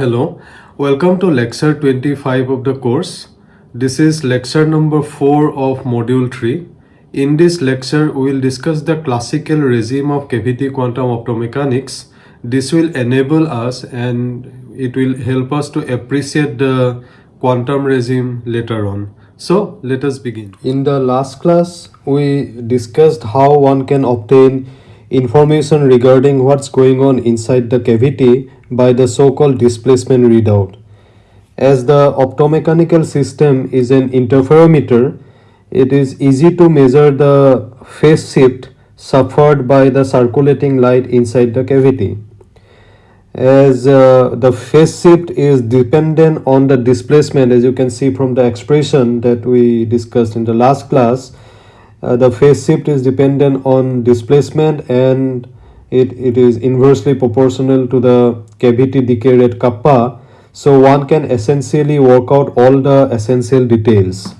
Hello, welcome to lecture 25 of the course. This is lecture number 4 of module 3. In this lecture, we will discuss the classical regime of cavity quantum optomechanics. This will enable us and it will help us to appreciate the quantum regime later on. So, let us begin. In the last class, we discussed how one can obtain information regarding what's going on inside the cavity by the so-called displacement readout. As the optomechanical system is an interferometer, it is easy to measure the phase shift suffered by the circulating light inside the cavity. As uh, the phase shift is dependent on the displacement as you can see from the expression that we discussed in the last class, uh, the phase shift is dependent on displacement and it, it is inversely proportional to the cavity decay rate kappa so one can essentially work out all the essential details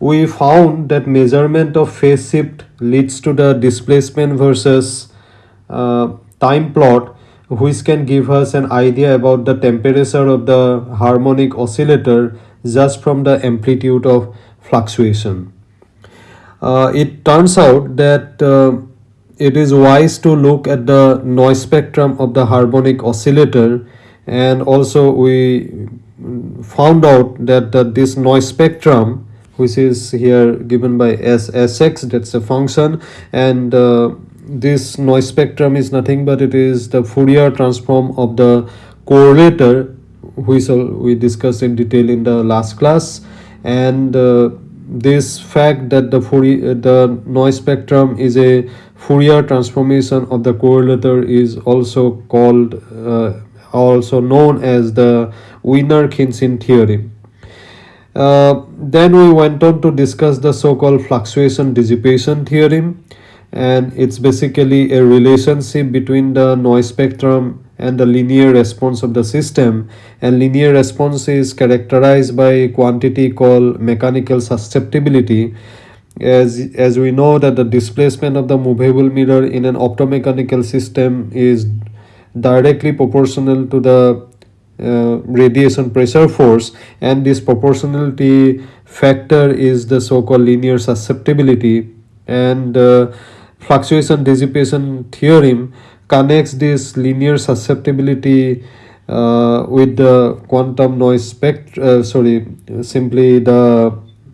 we found that measurement of phase shift leads to the displacement versus uh, time plot which can give us an idea about the temperature of the harmonic oscillator just from the amplitude of fluctuation. Uh, it turns out that uh, it is wise to look at the noise spectrum of the harmonic oscillator. And also we found out that, that this noise spectrum which is here given by SSX that's a function. And uh, this noise spectrum is nothing but it is the Fourier transform of the correlator which we discussed in detail in the last class. And uh, this fact that the Fourier, the noise spectrum is a Fourier transformation of the correlator is also called uh, also known as the Wiener-Khinchin theorem. Uh, then we went on to discuss the so-called fluctuation dissipation theorem and it's basically a relationship between the noise spectrum and the linear response of the system and linear response is characterized by a quantity called mechanical susceptibility as as we know that the displacement of the movable mirror in an optomechanical system is directly proportional to the uh, radiation pressure force and this proportionality factor is the so-called linear susceptibility. And uh, fluctuation dissipation theorem connects this linear susceptibility uh, with the quantum noise spectrum uh, sorry simply the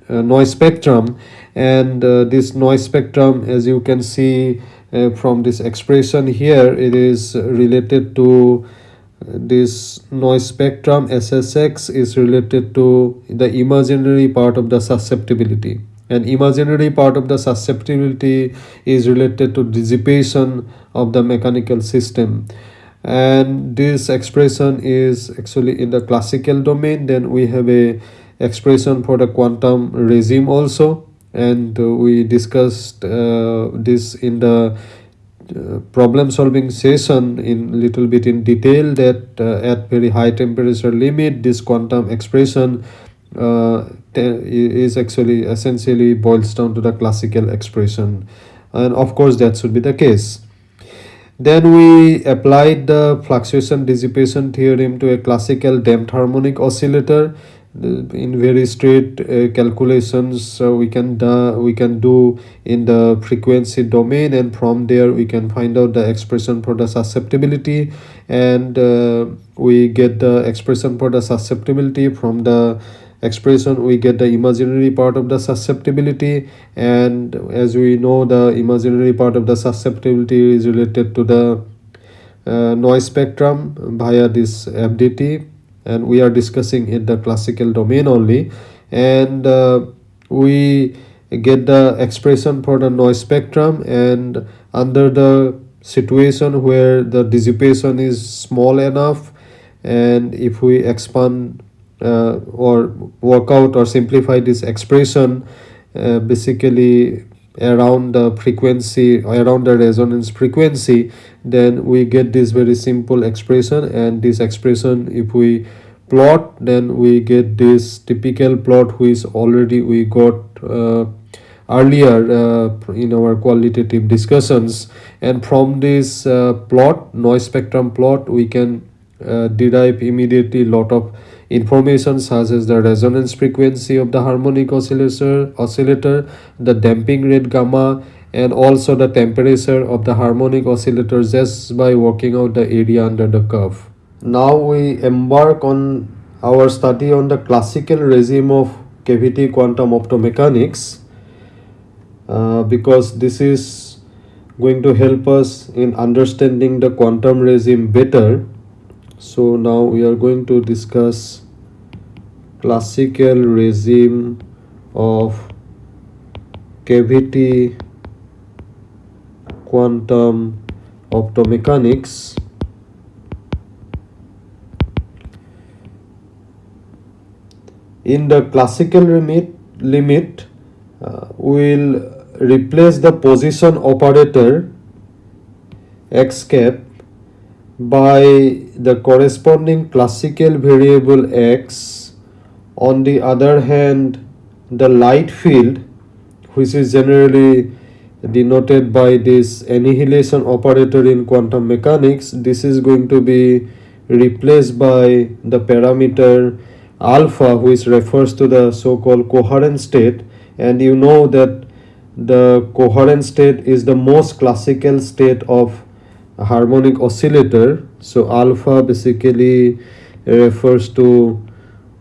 uh, noise spectrum and uh, this noise spectrum as you can see uh, from this expression here it is related to uh, this noise spectrum SSX is related to the imaginary part of the susceptibility. And imaginary part of the susceptibility is related to dissipation of the mechanical system. And this expression is actually in the classical domain. Then we have a expression for the quantum regime also and uh, we discussed uh, this in the uh, problem solving session in little bit in detail that at very high temperature limit this quantum expression is actually essentially boils down to the classical expression. And of course that should be the case. Then we applied the fluctuation dissipation theorem to a classical damped harmonic oscillator in very straight uh, calculations uh, we can do, we can do in the frequency domain and from there we can find out the expression for the susceptibility and uh, we get the expression for the susceptibility. From the expression we get the imaginary part of the susceptibility and as we know the imaginary part of the susceptibility is related to the uh, noise spectrum via this FDT and we are discussing in the classical domain only. And uh, we get the expression for the noise spectrum and under the situation where the dissipation is small enough and if we expand uh, or work out or simplify this expression uh, basically around the frequency around the resonance frequency then we get this very simple expression. And this expression if we plot then we get this typical plot which already we got uh, earlier uh, in our qualitative discussions. And from this uh, plot noise spectrum plot we can uh, derive immediately lot of information such as the resonance frequency of the harmonic oscillator oscillator the damping rate gamma and also the temperature of the harmonic oscillator just by working out the area under the curve. Now we embark on our study on the classical regime of cavity quantum optomechanics uh, because this is going to help us in understanding the quantum regime better so now we are going to discuss classical regime of cavity quantum optomechanics. In the classical limit limit uh, will replace the position operator x cap by the corresponding classical variable x. On the other hand the light field which is generally denoted by this annihilation operator in quantum mechanics this is going to be replaced by the parameter alpha which refers to the so-called coherent state. And you know that the coherent state is the most classical state of a harmonic oscillator so alpha basically refers to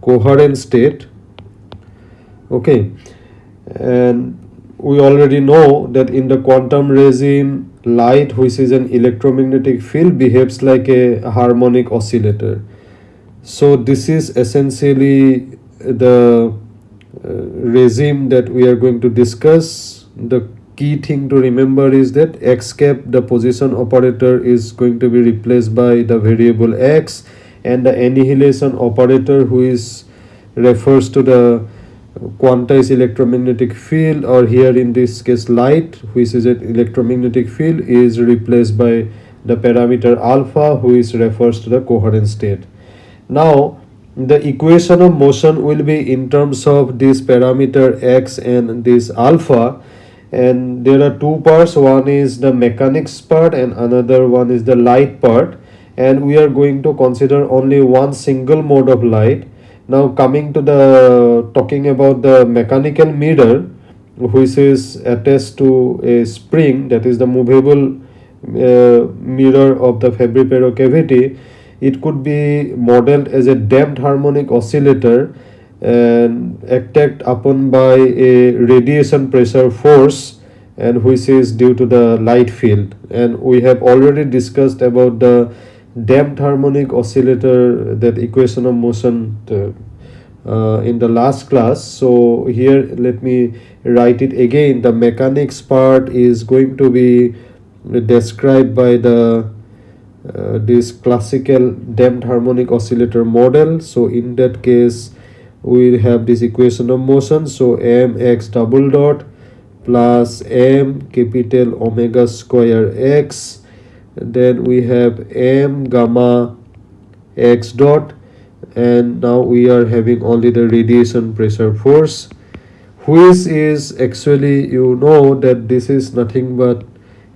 coherent state. Okay. And we already know that in the quantum regime light which is an electromagnetic field behaves like a harmonic oscillator. So this is essentially the uh, regime that we are going to discuss the key thing to remember is that x cap the position operator is going to be replaced by the variable x and the annihilation operator who is refers to the quantized electromagnetic field or here in this case light which is an electromagnetic field is replaced by the parameter alpha which refers to the coherent state. Now the equation of motion will be in terms of this parameter x and this alpha and there are two parts. One is the mechanics part and another one is the light part. And we are going to consider only one single mode of light. Now coming to the talking about the mechanical mirror which is attached to a spring that is the movable uh, mirror of the Fabry-Perot cavity. It could be modeled as a damped harmonic oscillator and acted upon by a radiation pressure force and which is due to the light field. And we have already discussed about the damped harmonic oscillator that equation of motion uh, uh, in the last class. So here let me write it again. The mechanics part is going to be described by the uh, this classical damped harmonic oscillator model. So in that case we have this equation of motion. So mx double dot plus m capital omega square x. Then we have m gamma x dot. And now we are having only the radiation pressure force which is actually you know that this is nothing but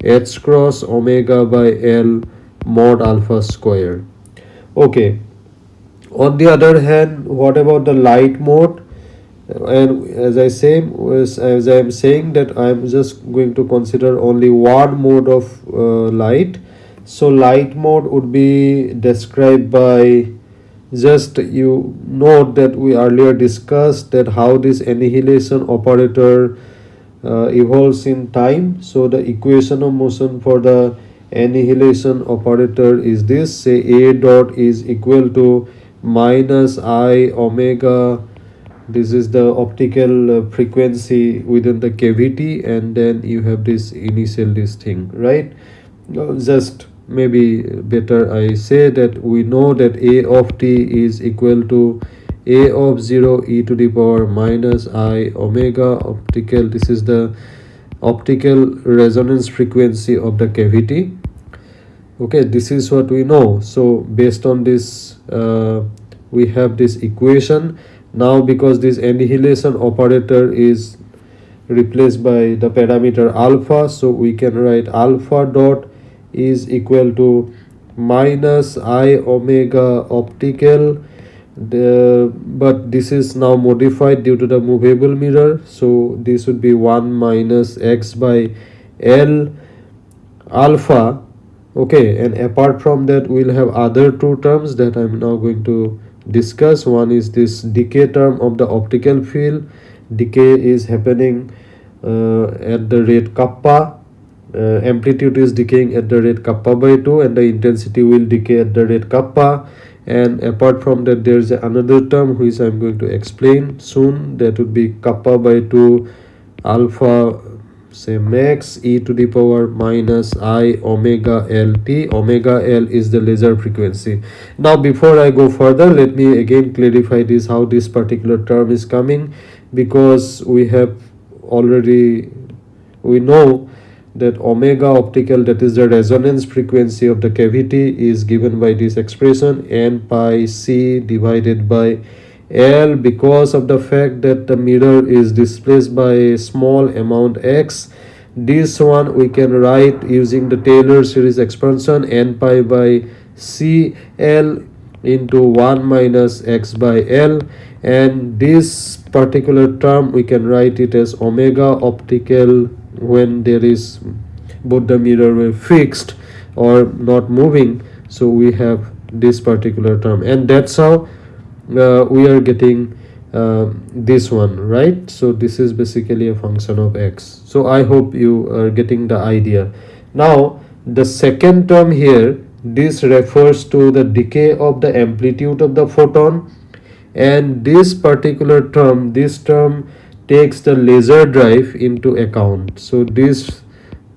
h cross omega by l mod alpha square. Okay on the other hand what about the light mode? And as i say as, i am saying that i am just going to consider only one mode of uh, light. So light mode would be described by just you note that we earlier discussed that how this annihilation operator uh, evolves in time. So the equation of motion for the annihilation operator is this. Say a dot is equal to minus i omega. This is the optical uh, frequency within the cavity and then you have this initial this thing right? Just maybe better i say that we know that a of t is equal to a of 0 e to the power minus i omega. Optical this is the optical resonance frequency of the cavity okay this is what we know. So based on this uh, we have this equation. Now because this annihilation operator is replaced by the parameter alpha so we can write alpha dot is equal to minus i omega optical. The, but this is now modified due to the movable mirror. So this would be 1 minus x by l alpha okay and apart from that we'll have other two terms that i'm now going to discuss. One is this decay term of the optical field. Decay is happening uh, at the rate kappa. Uh, amplitude is decaying at the rate kappa by 2 and the intensity will decay at the rate kappa. And apart from that there is another term which i'm going to explain soon. That would be kappa by 2 alpha say max e to the power minus i omega l t. Omega l is the laser frequency. Now before i go further let me again clarify this how this particular term is coming because we have already we know that omega optical that is the resonance frequency of the cavity is given by this expression n pi c divided by l because of the fact that the mirror is displaced by a small amount x. This one we can write using the taylor series expansion n pi by c l into 1 minus x by l. And this particular term we can write it as omega optical when there is both the mirror were fixed or not moving. So we have this particular term. And that's how uh, we are getting uh, this one right? So this is basically a function of x. So i hope you are getting the idea. Now the second term here this refers to the decay of the amplitude of the photon. And this particular term this term takes the laser drive into account. So this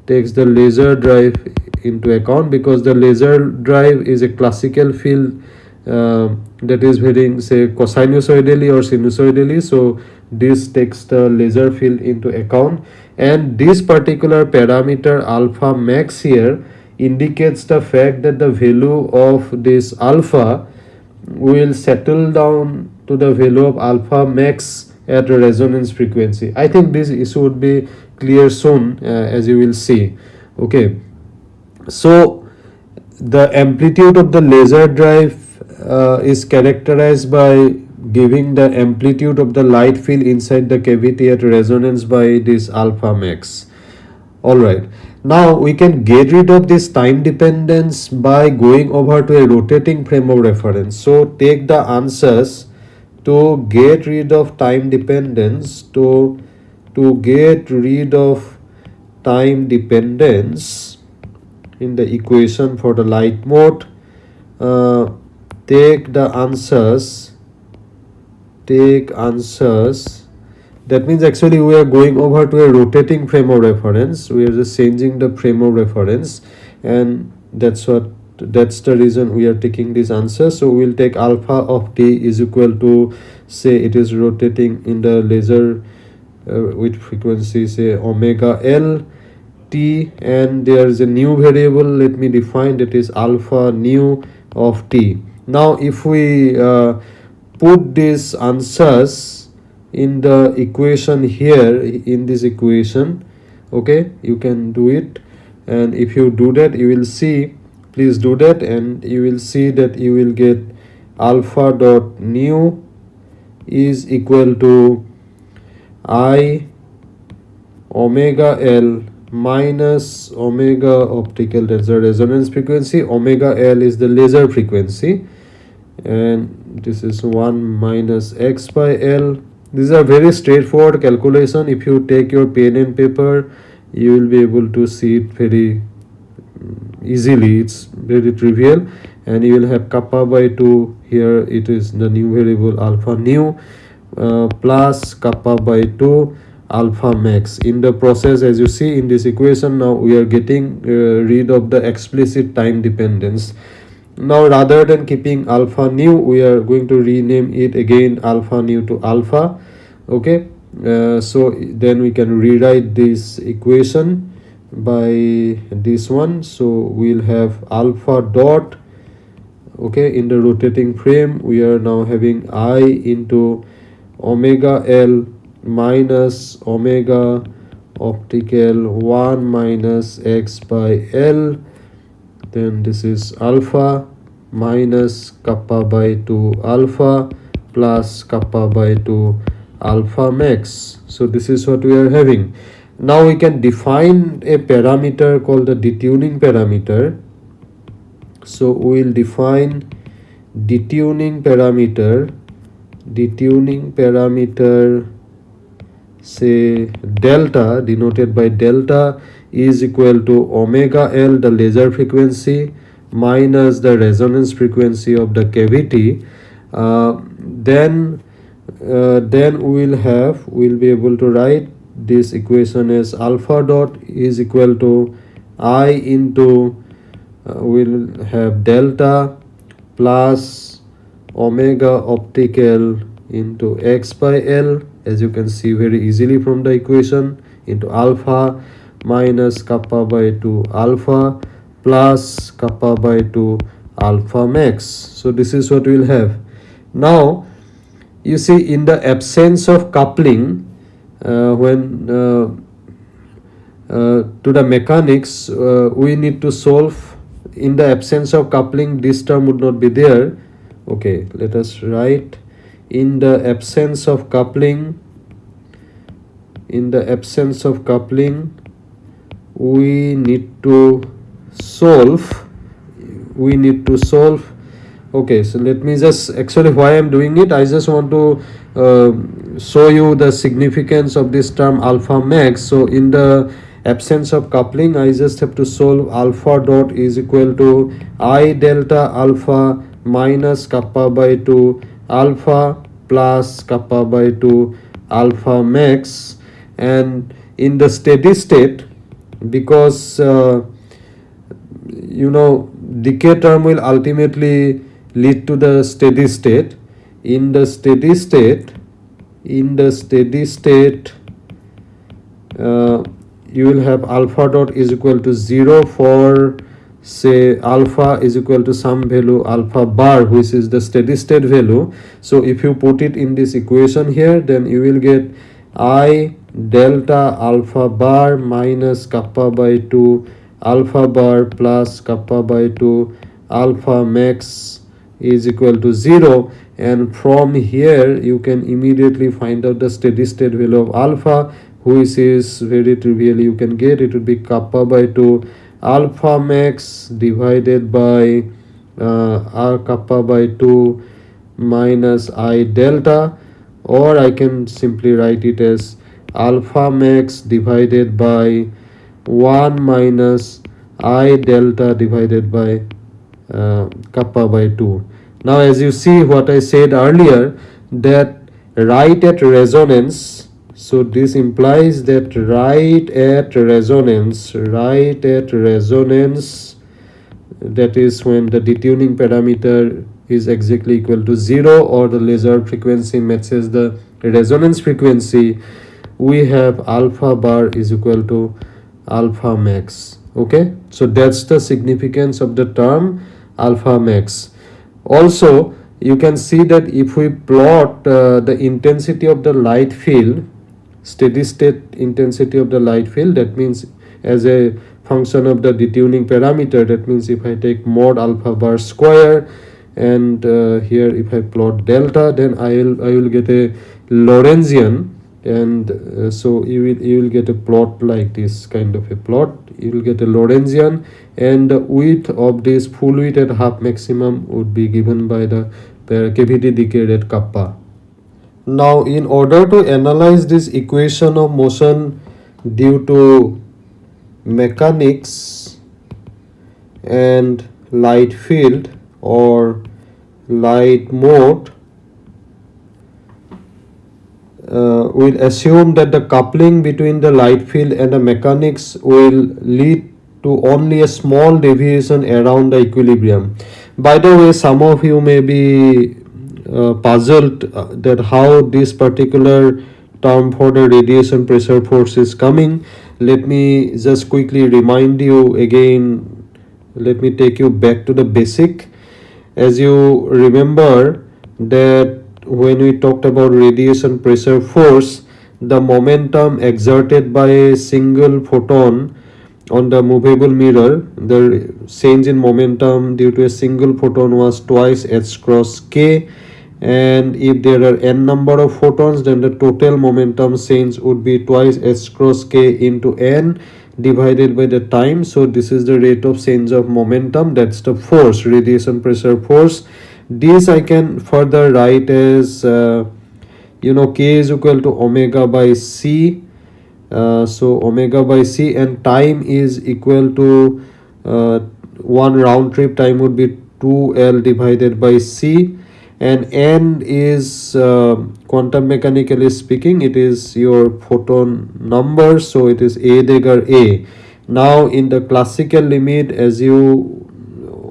takes the laser drive into account because the laser drive is a classical field uh, that is varying say cosinusoidally or sinusoidally so this takes the laser field into account. And this particular parameter alpha max here indicates the fact that the value of this alpha will settle down to the value of alpha max at a resonance frequency. I think this issue would be clear soon uh, as you will see. Okay. So the amplitude of the laser drive uh, is characterized by giving the amplitude of the light field inside the cavity at resonance by this alpha max. All right. Now we can get rid of this time dependence by going over to a rotating frame of reference. So take the ansatz to get rid of time dependence to to get rid of time dependence in the equation for the light mode. Uh, take the ansatz take ansatz. That means actually we are going over to a rotating frame of reference. We are just changing the frame of reference and that's what that's the reason we are taking this ansatz so we'll take alpha of t is equal to say it is rotating in the laser uh, with frequency say omega l t and there is a new variable. Let me define that is alpha nu of t now if we uh, put these ansatz in the equation here in this equation okay you can do it. And if you do that you will see please do that and you will see that you will get alpha dot nu is equal to i omega l minus omega optical that's the resonance frequency. Omega l is the laser frequency and this is 1 minus x by l. These are very straightforward calculation. If you take your pen and paper you will be able to see it very mm, easily. It's very trivial. And you will have kappa by 2 here it is the new variable alpha nu uh, plus kappa by 2 alpha max. In the process as you see in this equation now we are getting uh, rid of the explicit time dependence now rather than keeping alpha new we are going to rename it again alpha new to alpha okay? Uh, so then we can rewrite this equation by this one. So we'll have alpha dot okay in the rotating frame. We are now having i into omega l minus omega optical 1 minus x by l then this is alpha minus kappa by 2 alpha plus kappa by 2 alpha max. So this is what we are having. Now we can define a parameter called the detuning parameter. So we will define detuning parameter. Detuning parameter say delta denoted by delta is equal to omega L the laser frequency minus the resonance frequency of the cavity. Uh, then uh, then we will have we will be able to write this equation as alpha dot is equal to i into uh, we'll have delta plus omega optical into x by l as you can see very easily from the equation into alpha minus kappa by 2 alpha plus kappa by 2 alpha max. So this is what we'll have. Now you see in the absence of coupling uh, when uh, uh, to the mechanics we need to solve in the absence of coupling this term would not be there. Okay let us write in the absence of coupling in the absence of coupling we need to solve we need to solve. Okay so let me just actually why i'm doing it? I just want to uh, show you the significance of this term alpha max. So in the absence of coupling i just have to solve alpha dot is equal to i delta alpha minus kappa by 2 alpha plus kappa by 2 alpha max. And in the steady state because uh, you know decay term will ultimately lead to the steady state. In the steady state in the steady state uh, you will have alpha dot is equal to 0 for say alpha is equal to some value alpha bar which is the steady state value. So if you put it in this equation here then you will get i delta alpha bar minus kappa by 2 alpha bar plus kappa by 2 alpha max is equal to 0 and from here you can immediately find out the steady state value of alpha which is very trivial. You can get it would be kappa by 2 alpha max divided by uh, r kappa by 2 minus i delta or I can simply write it as alpha max divided by 1 minus i delta divided by uh, kappa by 2 now as you see what I said earlier that right at resonance so this implies that right at resonance right at resonance that is when the detuning parameter is exactly equal to 0 or the laser frequency matches the resonance frequency we have alpha bar is equal to alpha max. Okay? So that's the significance of the term alpha max. Also you can see that if we plot uh, the intensity of the light field steady state intensity of the light field that means as a function of the detuning parameter that means if i take mod alpha bar square and uh, here if i plot delta then i will i will get a lorentzian. And uh, so you will you will get a plot like this kind of a plot. You will get a lorentzian. And the width of this full width at half maximum would be given by the cavity decay rate kappa. Now in order to analyze this equation of motion due to mechanics and light field or light mode uh, we'll assume that the coupling between the light field and the mechanics will lead to only a small deviation around the equilibrium. By the way, some of you may be uh, puzzled uh, that how this particular term for the radiation pressure force is coming. Let me just quickly remind you again, let me take you back to the basic. As you remember that when we talked about radiation pressure force the momentum exerted by a single photon on the movable mirror the change in momentum due to a single photon was twice h cross k. And if there are n number of photons then the total momentum change would be twice h cross k into n divided by the time. So this is the rate of change of momentum. That's the force radiation pressure force. This i can further write as uh, you know k is equal to omega by c. Uh, so omega by c and time is equal to uh, one round trip time would be 2l divided by c and n is uh, quantum mechanically speaking it is your photon number so it is a dagger a. Now in the classical limit as you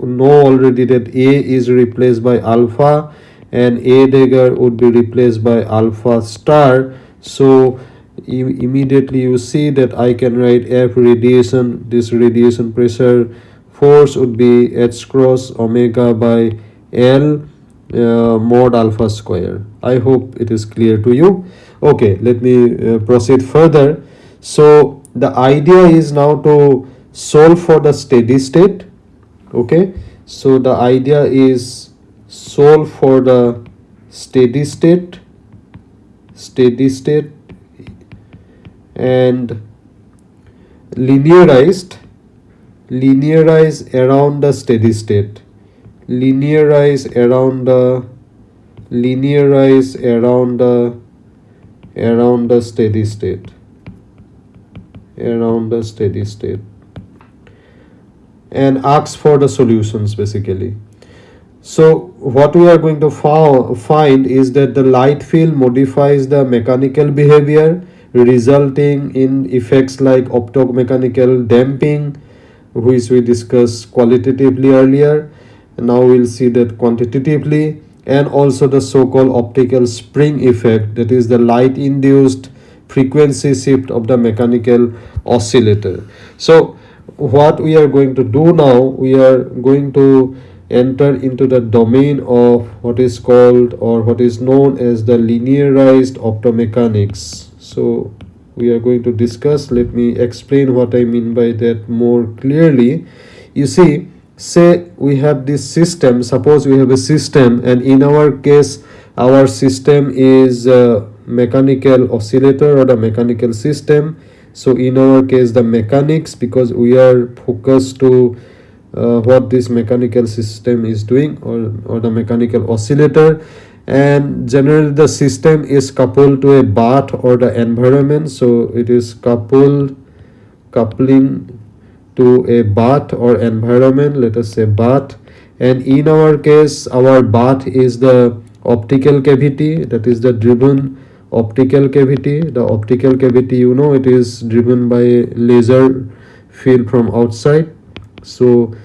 know already that a is replaced by alpha and a dagger would be replaced by alpha star. So immediately you see that i can write f radiation this radiation pressure force would be h cross omega by l uh, mod alpha square. I hope it is clear to you. Okay let me uh, proceed further. So the idea is now to solve for the steady state. Okay so the idea is solve for the steady state steady state and linearized linearize around the steady state linearize around the linearize around the around the steady state around the steady state and ask for the solutions basically. So what we are going to find is that the light field modifies the mechanical behavior resulting in effects like optomechanical damping which we discussed qualitatively earlier now we'll see that quantitatively and also the so-called optical spring effect that is the light induced frequency shift of the mechanical oscillator. So what we are going to do now we are going to enter into the domain of what is called or what is known as the linearized optomechanics. So we are going to discuss. Let me explain what i mean by that more clearly. You see say we have this system suppose we have a system and in our case our system is a mechanical oscillator or the mechanical system. So in our case the mechanics because we are focused to uh, what this mechanical system is doing or, or the mechanical oscillator. And generally the system is coupled to a bath or the environment. So it is coupled coupling to a bath or environment let us say bath. And in our case our bath is the optical cavity that is the driven optical cavity. The optical cavity you know it is driven by laser field from outside. So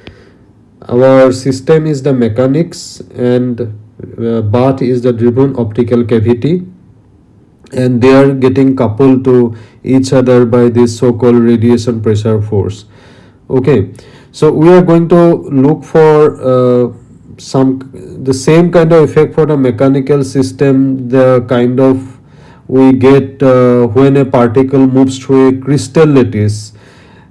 our system is the mechanics and uh, bath is the driven optical cavity. And they are getting coupled to each other by this so-called radiation pressure force okay. So we are going to look for uh, some the same kind of effect for the mechanical system the kind of we get uh, when a particle moves through a crystal lattice.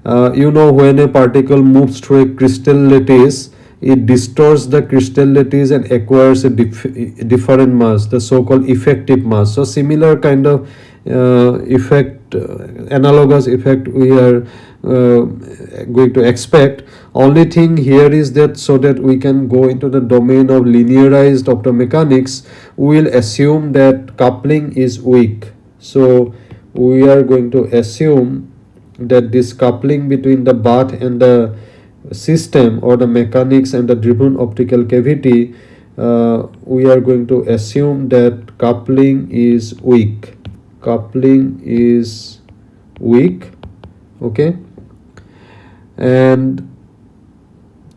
Uh, you know when a particle moves through a crystal lattice it distorts the crystal lattice and acquires a dif different mass the so-called effective mass. So similar kind of uh, effect uh, analogous effect we are uh, going to expect. Only thing here is that so that we can go into the domain of linearized optomechanics we will assume that coupling is weak. So we are going to assume that this coupling between the bath and the system or the mechanics and the driven optical cavity uh, we are going to assume that coupling is weak. Coupling is weak okay and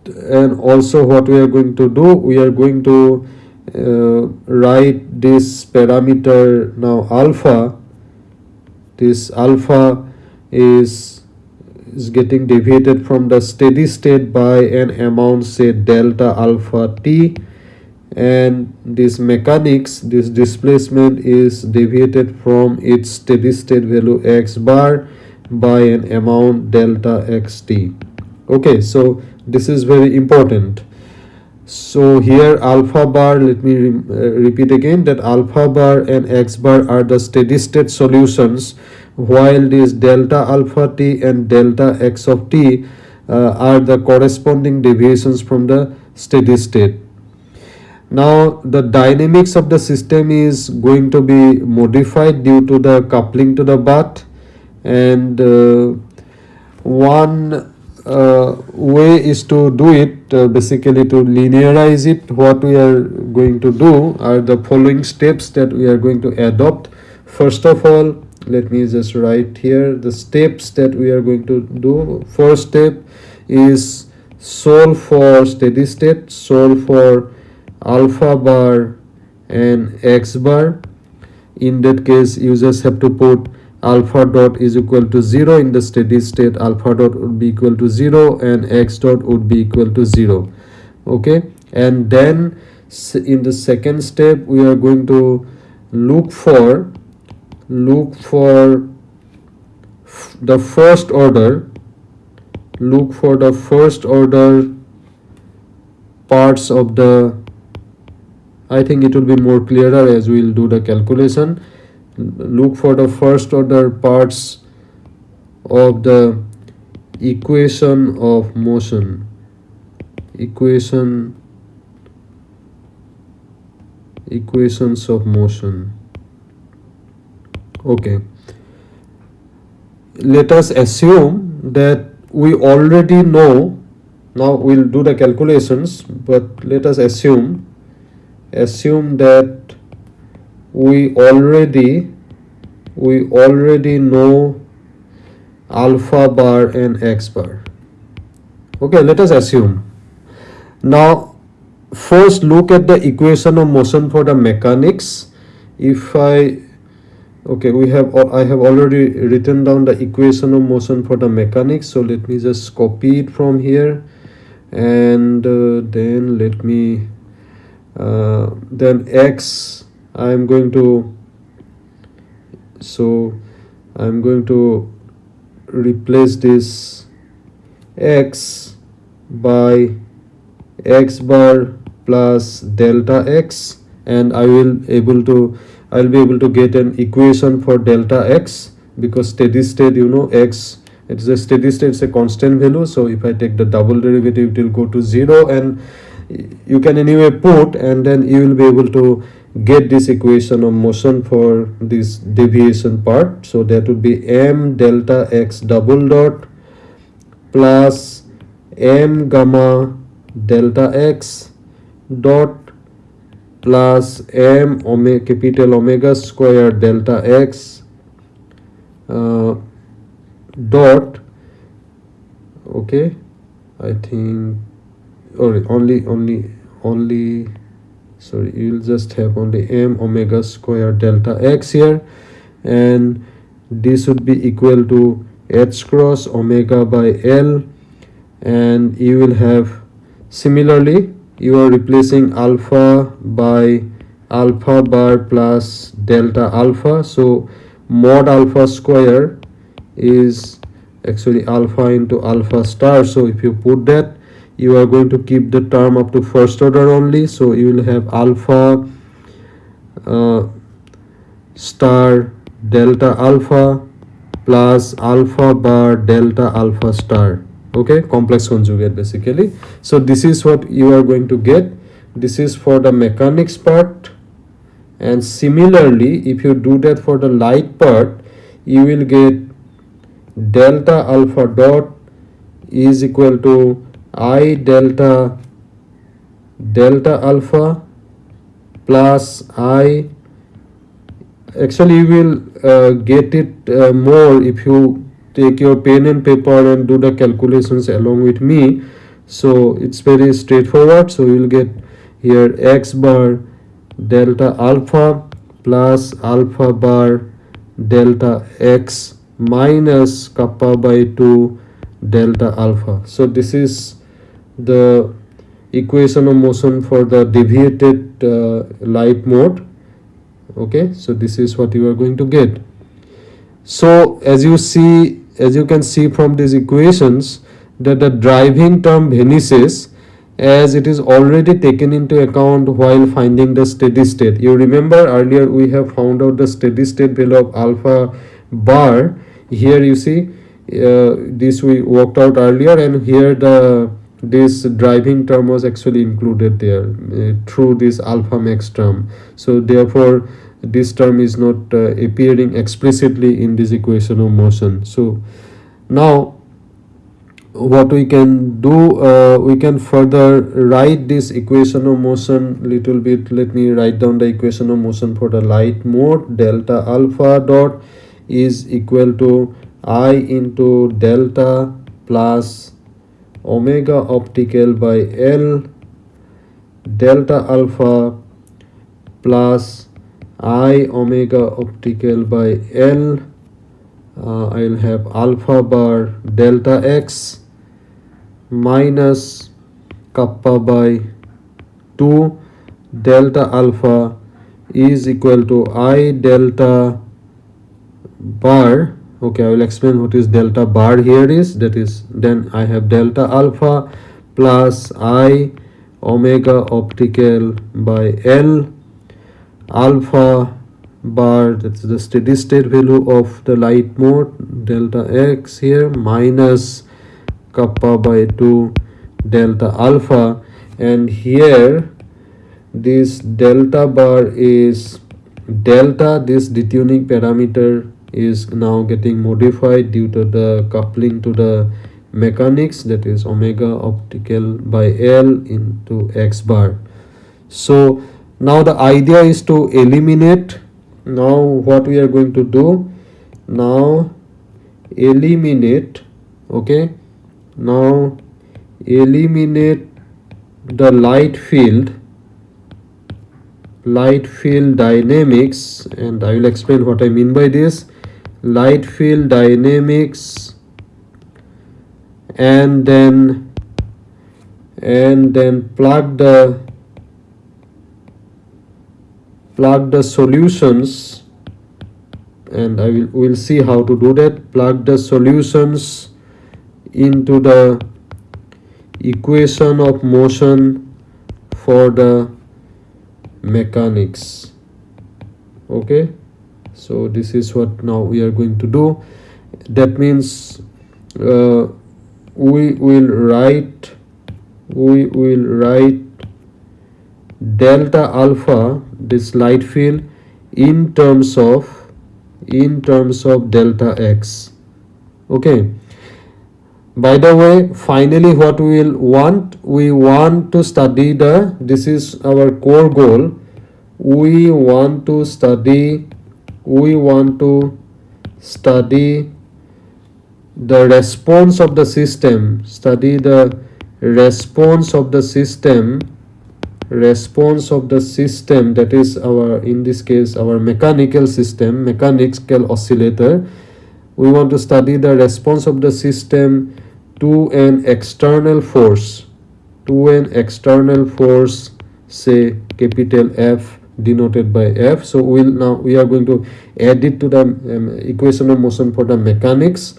and also what we are going to do we are going to uh, write this parameter now alpha. This alpha is is getting deviated from the steady state by an amount say delta alpha t. And this mechanics this displacement is deviated from its steady state value x bar by an amount delta xt. Okay so this is very important. So here alpha bar let me re uh, repeat again that alpha bar and x bar are the steady state solutions while this delta alpha t and delta x of t uh, are the corresponding deviations from the steady state. Now the dynamics of the system is going to be modified due to the coupling to the bath and uh, one uh, way is to do it uh, basically to linearize it. What we are going to do are the following steps that we are going to adopt. First of all let me just write here the steps that we are going to do. First step is solve for steady state solve for alpha bar and x bar. In that case you just have to put alpha dot is equal to 0 in the steady state alpha dot would be equal to 0 and x dot would be equal to 0 okay? And then in the second step we are going to look for look for the first order look for the first order parts of the I think it will be more clearer as we'll do the calculation look for the first order parts of the equation of motion. Equation equations of motion. Okay. Let us assume that we already know now we'll do the calculations but let us assume assume that we already we already know alpha bar and x bar. Okay let us assume. Now first look at the equation of motion for the mechanics. If i okay we have i have already written down the equation of motion for the mechanics so let me just copy it from here. And uh, then let me uh, then x i am going to so i'm going to replace this x by x bar plus delta x and i will able to I'll be able to get an equation for delta x because steady state you know x it's a steady state it's a constant value. So if I take the double derivative it will go to 0 and you can anyway put and then you will be able to get this equation of motion for this deviation part. So that would be m delta x double dot plus m gamma delta x dot plus m omega capital omega square delta x uh, dot okay i think or only only only sorry you'll just have only m omega square delta x here and this would be equal to h cross omega by l and you will have similarly you are replacing alpha by alpha bar plus delta alpha. So mod alpha square is actually alpha into alpha star. So if you put that you are going to keep the term up to first order only so you will have alpha uh, star delta alpha plus alpha bar delta alpha star. Okay? Complex conjugate basically. So this is what you are going to get. This is for the mechanics part. And similarly if you do that for the light part you will get delta alpha dot is equal to i delta delta alpha plus i. Actually you will uh, get it uh, more if you take your pen and paper and do the calculations along with me. So it's very straightforward. So you'll get here x bar delta alpha plus alpha bar delta x minus kappa by 2 delta alpha. So this is the equation of motion for the deviated uh, light mode okay so this is what you are going to get so as you see as you can see from these equations that the driving term vanishes as it is already taken into account while finding the steady state. You remember earlier we have found out the steady state value of alpha bar. Here you see uh, this we worked out earlier and here the this driving term was actually included there uh, through this alpha max term. So therefore this term is not uh, appearing explicitly in this equation of motion. So now what we can do uh, we can further write this equation of motion little bit let me write down the equation of motion for the light mode delta alpha dot is equal to i into delta plus omega optical by l delta alpha plus i omega optical by l. Uh, I'll have alpha bar delta x minus kappa by 2 delta alpha is equal to i delta bar okay i will explain what is delta bar. Here is that is then i have delta alpha plus i omega optical by l alpha bar. That's the steady state value of the light mode. Delta x here minus kappa by 2 delta alpha. And here this delta bar is delta this detuning parameter is now getting modified due to the coupling to the mechanics that is omega optical by L into x bar. So now the idea is to eliminate. Now what we are going to do? Now eliminate okay? Now eliminate the light field light field dynamics and I will explain what I mean by this light field dynamics and then and then plug the plug the solutions and I will will see how to do that. Plug the solutions into the equation of motion for the mechanics. Okay so this is what now we are going to do. That means uh, we will write we will write delta alpha this light field in terms of in terms of delta x. Okay. By the way finally what we will want we want to study the this is our core goal. We want to study we want to study the response of the system. Study the response of the system. Response of the system that is our in this case our mechanical system mechanical oscillator. We want to study the response of the system to an external force. To an external force say capital F denoted by F. So we'll now we are going to add it to the um, equation of motion for the mechanics.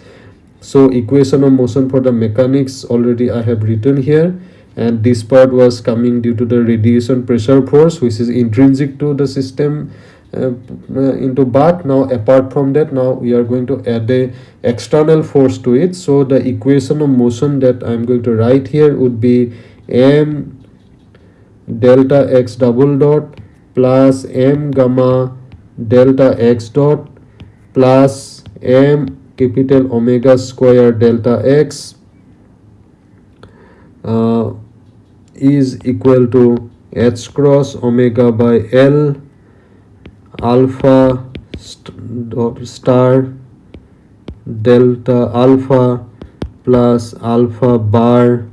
So equation of motion for the mechanics already I have written here. And this part was coming due to the radiation pressure force which is intrinsic to the system uh, uh, into bath now apart from that now we are going to add a external force to it. So the equation of motion that i'm going to write here would be m delta x double dot plus m gamma delta x dot plus m capital omega square delta x uh, is equal to h cross omega by L alpha st dot star delta alpha plus alpha bar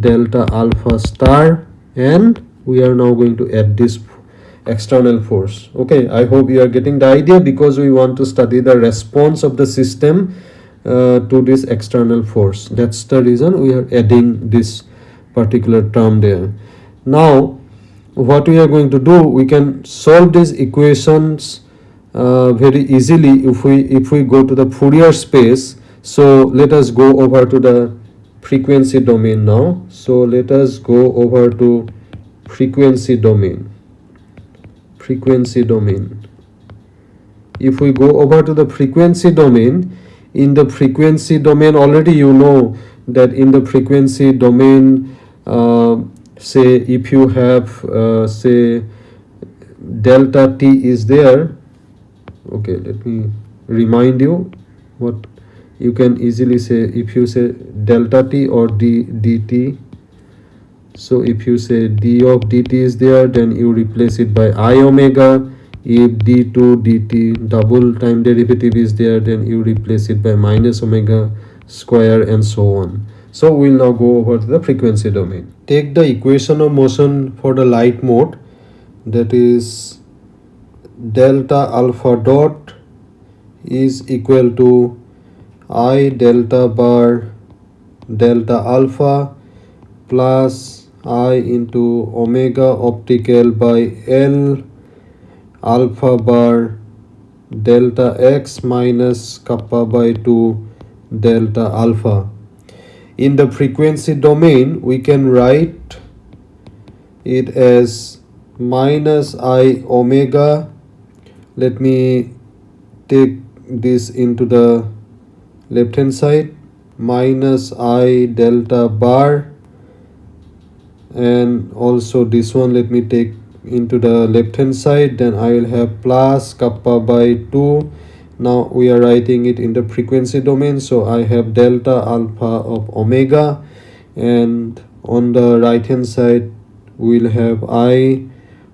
delta alpha star and we are now going to add this external force. Okay i hope you are getting the idea because we want to study the response of the system uh, to this external force. That's the reason we are adding this particular term there. Now what we are going to do we can solve these equations uh, very easily if we if we go to the Fourier space. So let us go over to the frequency domain now. So let us go over to frequency domain. Frequency domain. If we go over to the frequency domain in the frequency domain already you know that in the frequency domain uh, say if you have uh, say delta t is there okay let me remind you what you can easily say. If you say delta t or d dt so if you say d of dt is there then you replace it by i omega. If d2 dt double time derivative is there then you replace it by minus omega square and so on. So we'll now go over to the frequency domain. Take the equation of motion for the light mode. That is delta alpha dot is equal to i delta bar delta alpha plus i into omega optical by l alpha bar delta x minus kappa by 2 delta alpha. In the frequency domain we can write it as minus i omega. Let me take this into the left hand side. Minus i delta bar and also this one let me take into the left hand side. Then i will have plus kappa by 2 now we are writing it in the frequency domain. So i have delta alpha of omega. And on the right hand side we'll have i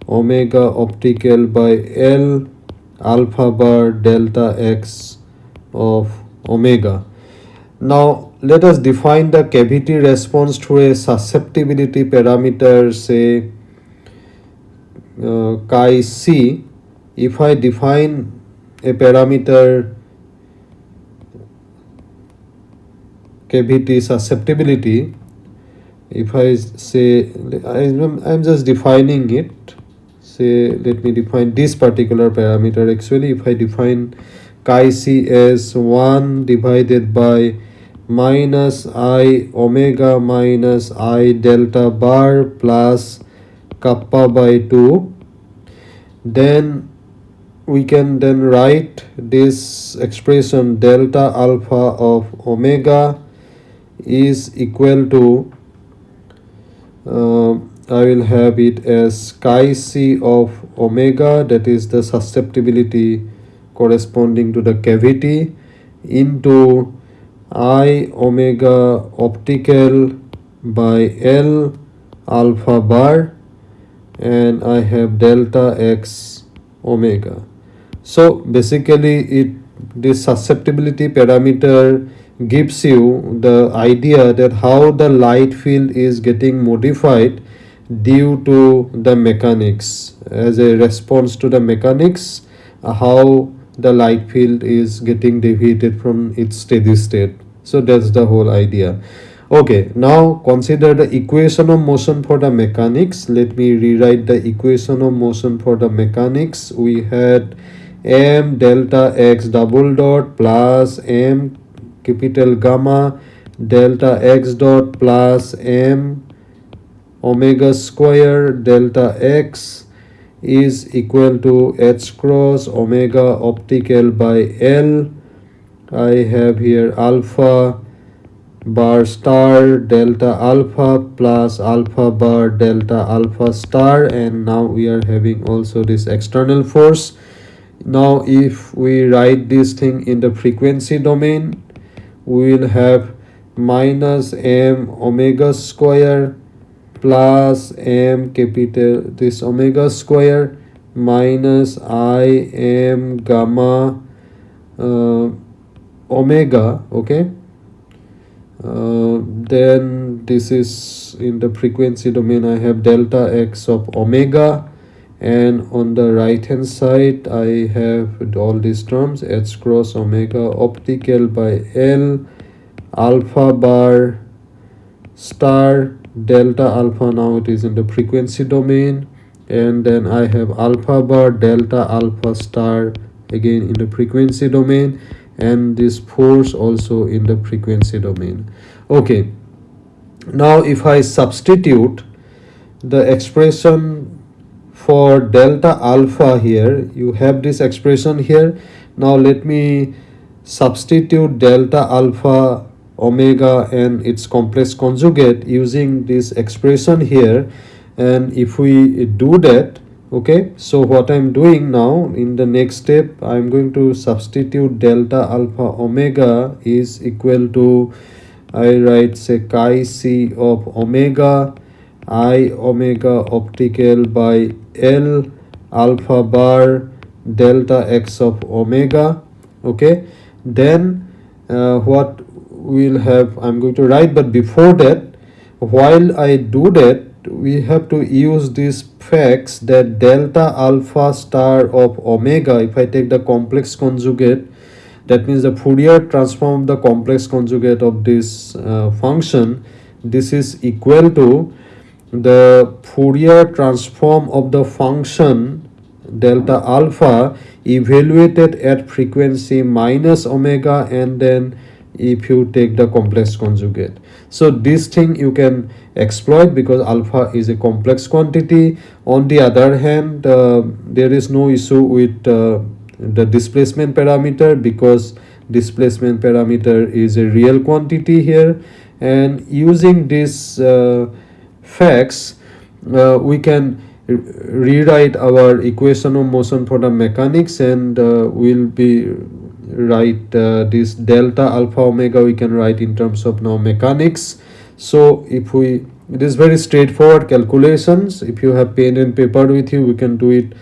omega optical by l alpha bar delta x of omega. Now let us define the cavity response to a susceptibility parameter say uh, chi c. If I define a parameter cavity susceptibility if I say I'm, I'm just defining it say let me define this particular parameter actually if I define chi c as 1 divided by minus i omega minus i delta bar plus kappa by 2 then we can then write this expression delta alpha of omega is equal to uh, I will have it as chi c of omega that is the susceptibility corresponding to the cavity into i omega optical by L alpha bar and I have delta x omega. So basically it this susceptibility parameter gives you the idea that how the light field is getting modified due to the mechanics as a response to the mechanics uh, how the light field is getting deviated from its steady state so that's the whole idea okay now consider the equation of motion for the mechanics let me rewrite the equation of motion for the mechanics we had m delta x double dot plus m capital gamma delta x dot plus m omega square delta x is equal to h cross omega optical by L. I have here alpha bar star delta alpha plus alpha bar delta alpha star and now we are having also this external force. Now if we write this thing in the frequency domain we will have minus m omega square plus m capital this omega square minus i m gamma uh, omega okay? Uh, then this is in the frequency domain i have delta x of omega and on the right hand side i have all these terms h cross omega optical by l alpha bar star delta alpha now it is in the frequency domain and then I have alpha bar delta alpha star again in the frequency domain and this force also in the frequency domain. Okay. Now if i substitute the expression for delta alpha here you have this expression here. Now let me substitute delta alpha omega and its complex conjugate using this expression here. And if we do that okay so what i'm doing now in the next step i'm going to substitute delta alpha omega is equal to i write say chi c of omega i omega optical by l alpha bar delta x of omega okay? Then uh, what we'll have i'm going to write but before that while i do that we have to use this facts that delta alpha star of omega if i take the complex conjugate that means the fourier transform of the complex conjugate of this uh, function this is equal to the fourier transform of the function delta alpha evaluated at frequency minus omega and then if you take the complex conjugate. So this thing you can exploit because alpha is a complex quantity. On the other hand uh, there is no issue with uh, the displacement parameter because displacement parameter is a real quantity here. And using these uh, facts uh, we can rewrite our equation of motion for the mechanics and uh, we'll be write uh, this delta alpha omega we can write in terms of now mechanics. So if we it is very straightforward calculations. If you have pen and paper with you we can do it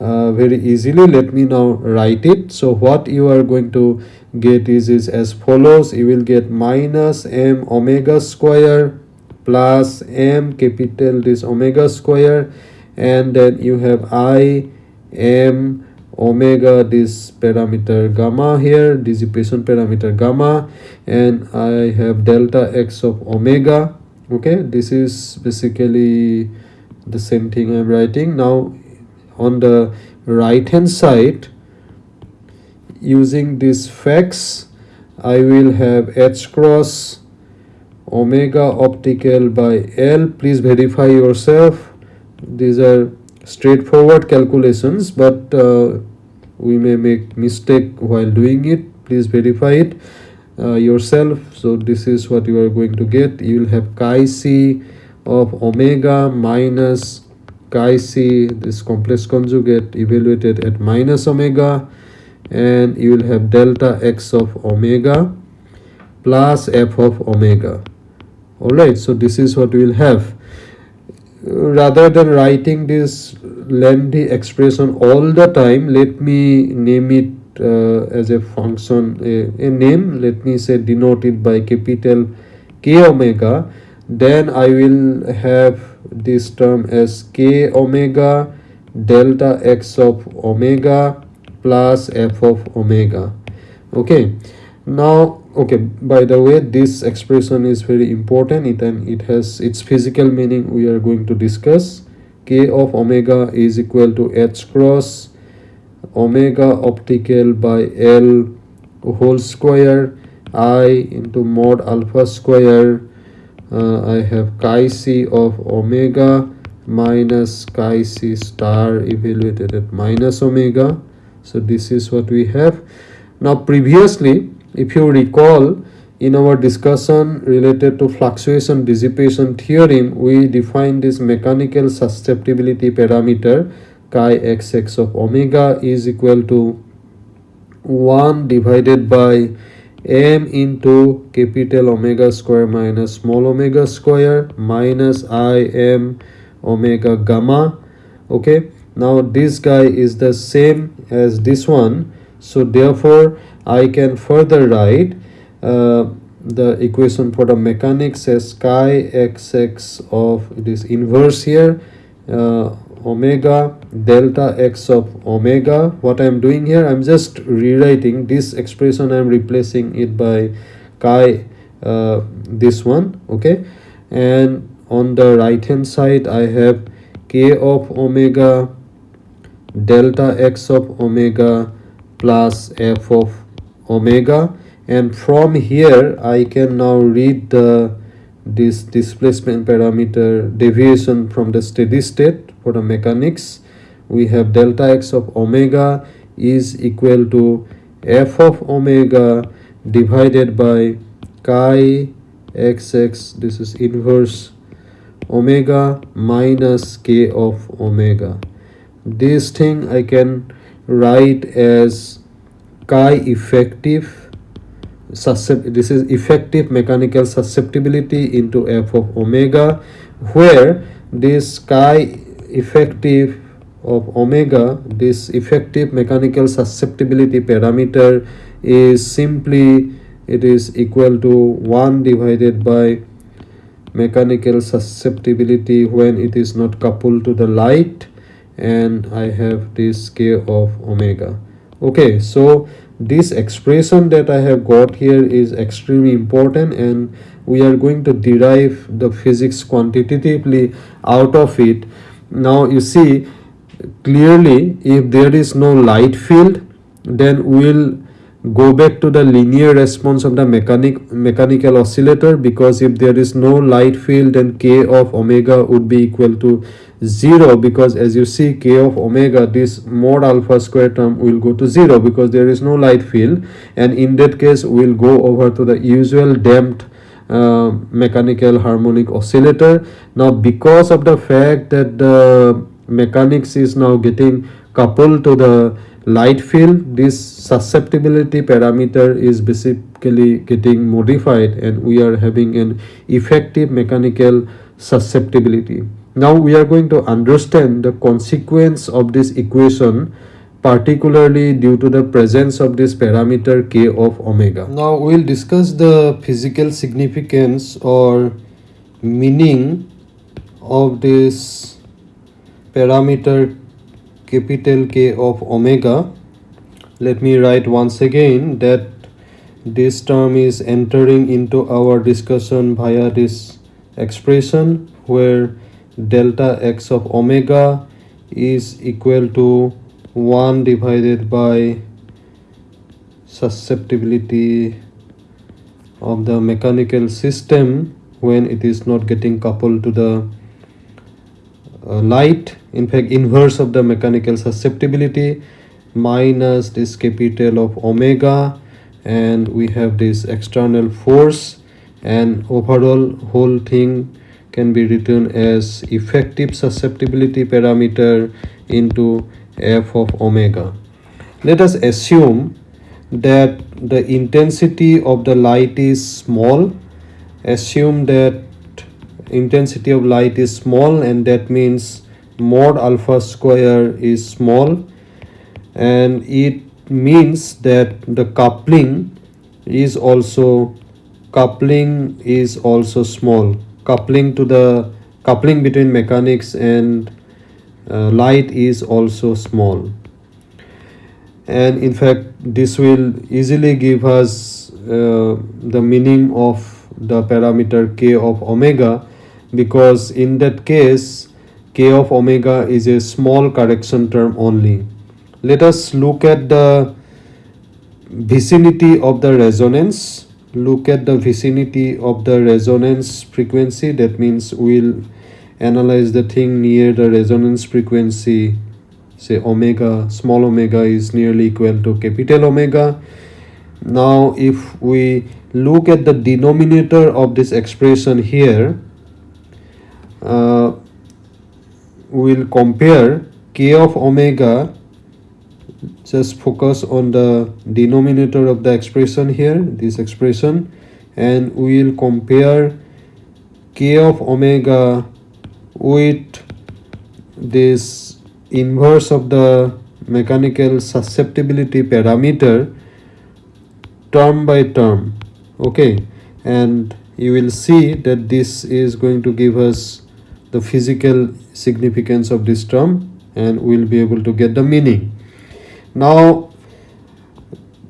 uh, very easily. Let me now write it. So what you are going to get is, is as follows. You will get minus m omega square plus m capital this omega square. And then you have i m omega this parameter gamma here dissipation parameter gamma and i have delta x of omega. Okay this is basically the same thing i'm writing. Now on the right hand side using this facts i will have h cross omega optical by l. Please verify yourself. These are straightforward calculations but uh, we may make mistake while doing it. Please verify it uh, yourself. So this is what you are going to get. You will have chi c of omega minus chi c this complex conjugate evaluated at minus omega. And you will have delta x of omega plus f of omega. All right so this is what we will have rather than writing this lengthy expression all the time let me name it uh, as a function a, a, name. Let me say denoted by capital k omega. Then i will have this term as k omega delta x of omega plus f of omega. Okay. Now okay by the way this expression is very important it and it has its physical meaning we are going to discuss. K of omega is equal to h cross omega optical by l whole square i into mod alpha square. Uh, i have chi c of omega minus chi c star evaluated at minus omega. So this is what we have. Now previously if you recall in our discussion related to fluctuation dissipation theorem we defined this mechanical susceptibility parameter chi xx of omega is equal to 1 divided by m into capital omega square minus small omega square minus i m omega gamma okay? Now this guy is the same as this one so therefore I can further write uh, the equation for the mechanics as chi xx of this inverse here uh, omega delta x of omega. What i'm doing here i'm just rewriting this expression. I'm replacing it by chi uh, this one okay? And on the right hand side i have k of omega delta x of omega plus f of omega and from here I can now read the this displacement parameter deviation from the steady state for the mechanics. We have delta x of omega is equal to f of omega divided by chi xx this is inverse omega minus k of omega. This thing I can write as chi effective this is effective mechanical susceptibility into f of omega where this chi effective of omega this effective mechanical susceptibility parameter is simply it is equal to 1 divided by mechanical susceptibility when it is not coupled to the light and I have this k of omega okay so this expression that I have got here is extremely important and we are going to derive the physics quantitatively out of it. Now you see clearly if there is no light field then we will go back to the linear response of the mechanic mechanical oscillator because if there is no light field then k of omega would be equal to 0 because as you see k of omega this mod alpha square term will go to 0 because there is no light field. And in that case we'll go over to the usual damped uh, mechanical harmonic oscillator. Now because of the fact that the mechanics is now getting coupled to the light field this susceptibility parameter is basically getting modified and we are having an effective mechanical susceptibility now we are going to understand the consequence of this equation particularly due to the presence of this parameter k of omega. Now we will discuss the physical significance or meaning of this parameter capital K of omega. Let me write once again that this term is entering into our discussion via this expression where delta x of omega is equal to 1 divided by susceptibility of the mechanical system when it is not getting coupled to the uh, light in fact inverse of the mechanical susceptibility minus this capital of omega and we have this external force and overall whole thing can be written as effective susceptibility parameter into f of omega. Let us assume that the intensity of the light is small. Assume that intensity of light is small and that means mod alpha square is small. And it means that the coupling is also coupling is also small. Coupling to the coupling between mechanics and uh, light is also small. And in fact this will easily give us uh, the meaning of the parameter k of omega because in that case k of omega is a small correction term only. Let us look at the vicinity of the resonance. Look at the vicinity of the resonance frequency. That means we'll analyze the thing near the resonance frequency. Say omega small omega is nearly equal to capital omega. Now if we look at the denominator of this expression here uh, we'll compare k of omega just focus on the denominator of the expression here this expression and we will compare k of omega with this inverse of the mechanical susceptibility parameter term by term okay? And you will see that this is going to give us the physical significance of this term and we'll be able to get the meaning. Now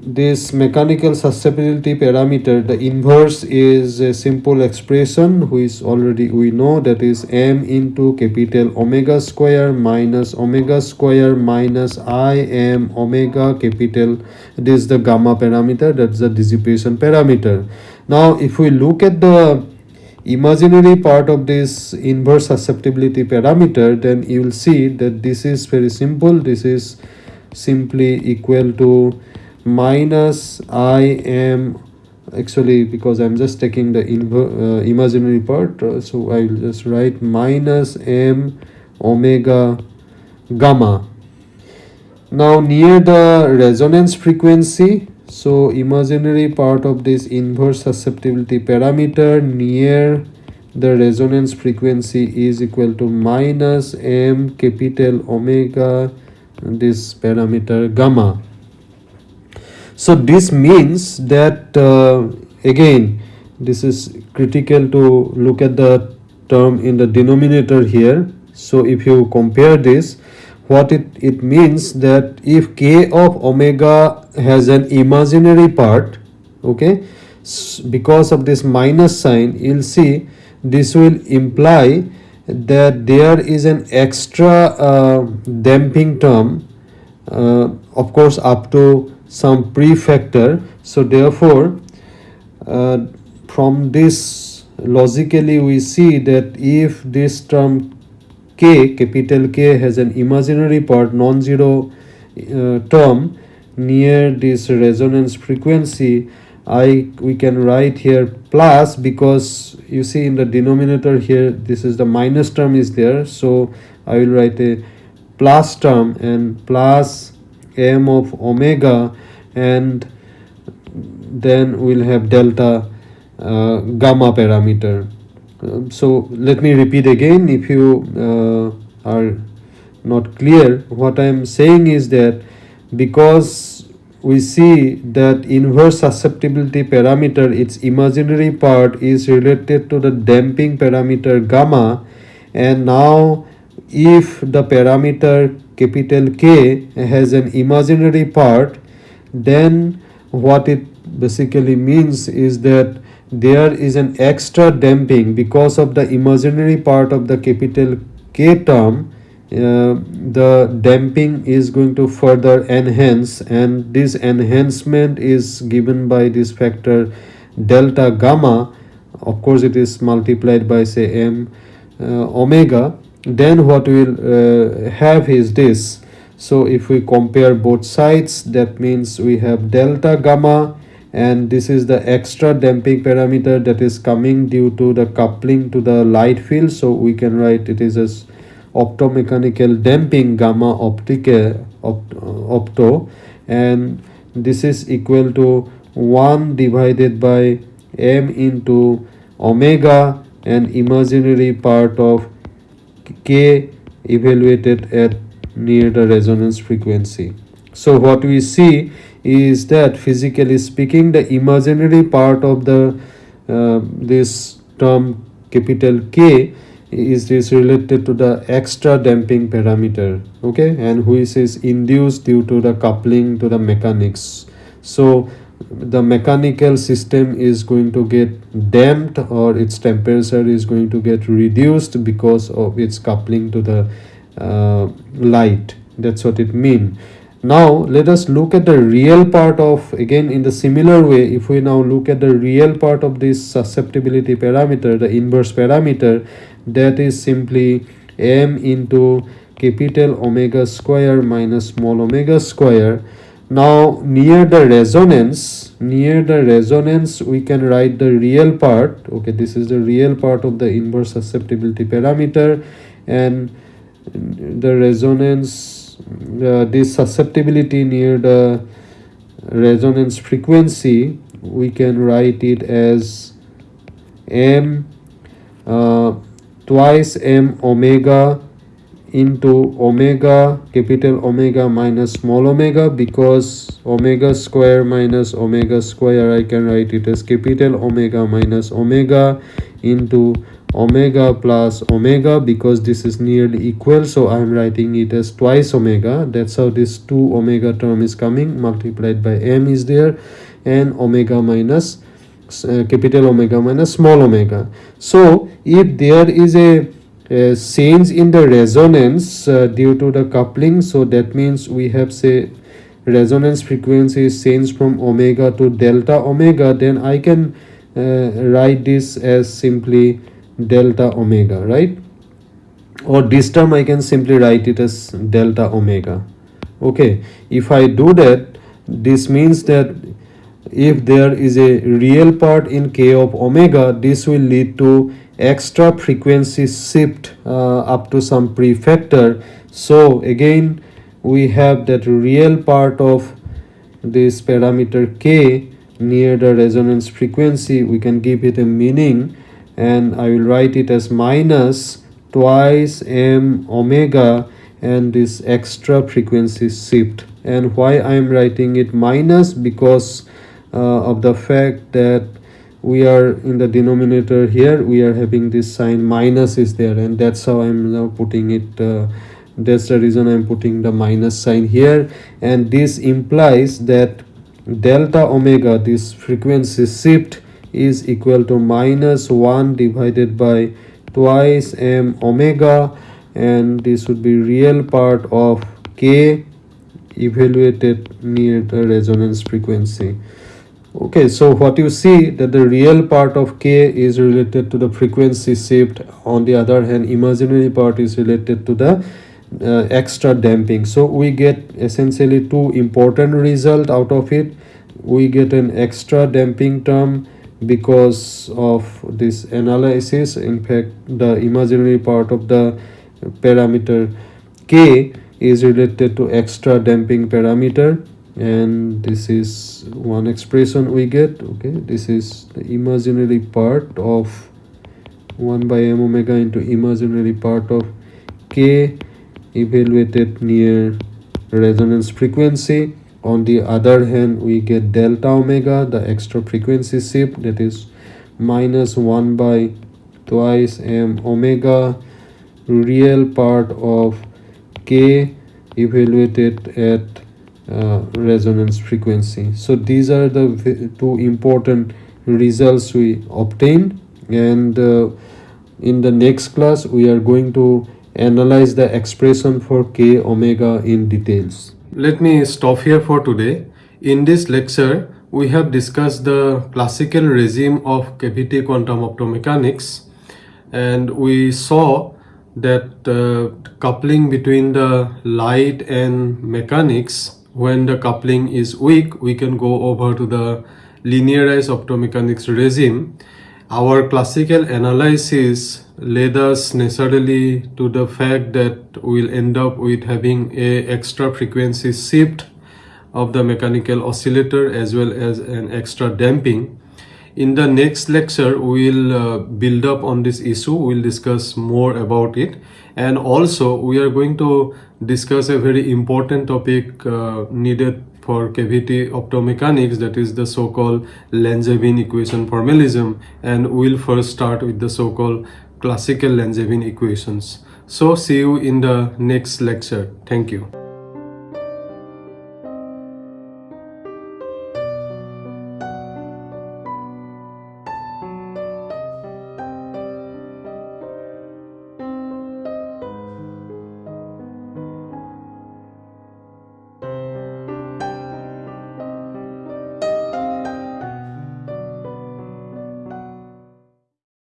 this mechanical susceptibility parameter the inverse is a simple expression which already we know that is m into capital omega square minus omega square minus i m omega capital. This is the gamma parameter that's the dissipation parameter. Now if we look at the imaginary part of this inverse susceptibility parameter then you will see that this is very simple. This is simply equal to minus i am actually because i'm just taking the uh, imaginary part uh, so i will just write minus m omega gamma. Now near the resonance frequency so imaginary part of this inverse susceptibility parameter near the resonance frequency is equal to minus m capital omega this parameter gamma. So this means that uh, again this is critical to look at the term in the denominator here. So if you compare this what it, it means that if k of omega has an imaginary part okay because of this minus sign you'll see this will imply that there is an extra uh, damping term uh, of course up to some prefactor so therefore uh, from this logically we see that if this term k capital K has an imaginary part non-zero uh, term near this resonance frequency. I we can write here plus because you see in the denominator here this is the minus term is there. So I will write a plus term and plus m of omega and then we'll have delta uh, gamma parameter um, so let me repeat again if you uh, are not clear what I am saying is that because we see that inverse susceptibility parameter its imaginary part is related to the damping parameter gamma and now if the parameter capital K has an imaginary part then what it basically means is that there is an extra damping because of the imaginary part of the capital K term. Uh, the damping is going to further enhance and this enhancement is given by this factor delta gamma. Of course it is multiplied by say m uh, omega. Then what we will uh, have is this. So if we compare both sides that means we have delta gamma and this is the extra damping parameter that is coming due to the coupling to the light field. So we can write it is as optomechanical damping gamma optica uh, opt, uh, opto. And this is equal to 1 divided by m into omega and imaginary part of k evaluated at near the resonance frequency. So what we see is that physically speaking the imaginary part of the uh, this term capital K is this related to the extra damping parameter okay? And which is induced due to the coupling to the mechanics. So the mechanical system is going to get damped or its temperature is going to get reduced because of its coupling to the uh, light. That's what it means now let us look at the real part of again in the similar way if we now look at the real part of this susceptibility parameter the inverse parameter that is simply m into capital omega square minus small omega square. Now near the resonance near the resonance we can write the real part. Okay this is the real part of the inverse susceptibility parameter and the resonance uh, this susceptibility near the resonance frequency we can write it as m uh, twice m omega into omega capital omega minus small omega because omega square minus omega square I can write it as capital omega minus omega into omega plus omega because this is nearly equal so i am writing it as twice omega. That's how this 2 omega term is coming multiplied by m is there and omega minus uh, capital omega minus small omega. So if there is a, a change in the resonance uh, due to the coupling so that means we have say resonance frequency is changed from omega to delta omega then i can uh, write this as simply delta omega right? Or this term i can simply write it as delta omega. Okay if i do that this means that if there is a real part in k of omega this will lead to extra frequency shift uh, up to some prefactor. So again we have that real part of this parameter k near the resonance frequency. We can give it a meaning and I will write it as minus twice m omega and this extra frequency shift. And why I am writing it minus? Because uh, of the fact that we are in the denominator here we are having this sign minus is there and that's how I'm now putting it uh, that's the reason I'm putting the minus sign here. And this implies that delta omega this frequency shift is equal to minus 1 divided by twice m omega and this would be real part of k evaluated near the resonance frequency. Okay so what you see that the real part of k is related to the frequency shift. On the other hand imaginary part is related to the uh, extra damping. So we get essentially two important result out of it. We get an extra damping term because of this analysis in fact the imaginary part of the parameter k is related to extra damping parameter and this is one expression we get okay? This is the imaginary part of 1 by m omega into imaginary part of k evaluated near resonance frequency on the other hand we get delta omega the extra frequency shift that is minus 1 by twice m omega real part of k evaluated at uh, resonance frequency so these are the two important results we obtained and uh, in the next class we are going to analyze the expression for k omega in details. Let me stop here for today. In this lecture, we have discussed the classical regime of cavity quantum optomechanics and we saw that the coupling between the light and mechanics when the coupling is weak we can go over to the linearized optomechanics regime our classical analysis led us necessarily to the fact that we'll end up with having a extra frequency shift of the mechanical oscillator as well as an extra damping. In the next lecture we'll uh, build up on this issue. We'll discuss more about it. And also we are going to discuss a very important topic uh, needed for cavity optomechanics that is the so-called Langevin equation formalism. And we'll first start with the so-called classical Langevin equations. So see you in the next lecture. Thank you.